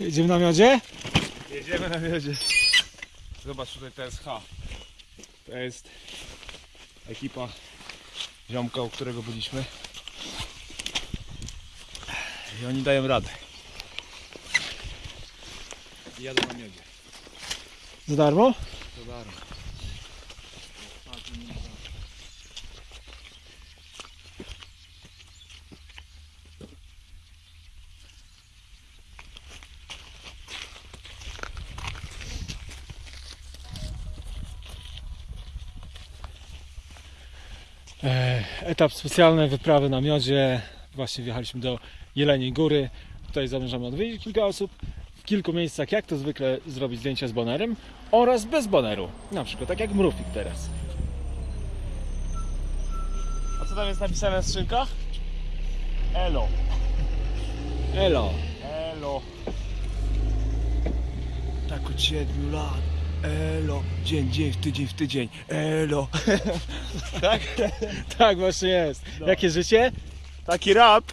Jedziemy na miodzie? Jedziemy na miodzie. Zobacz tutaj TSH. To jest ekipa ziomka, u którego byliśmy. I oni dają radę. I jadą na miodzie. Za darmo? To darmo. Etap specjalny, wyprawy na miodzie. Właśnie wjechaliśmy do Jeleniej Góry. Tutaj zamierzamy odwiedzić kilka osób. W kilku miejscach, jak to zwykle, zrobić zdjęcia z bonerem oraz bez boneru. Na przykład tak jak Mrufik teraz. A co tam jest napisane na skrzynkach? Elo. Elo! Elo. Tak od 7 lat. Elo. Dzień, dzień, w tydzień, w tydzień. Elo. tak? Tak właśnie jest. No. Jakie życie? Taki rap.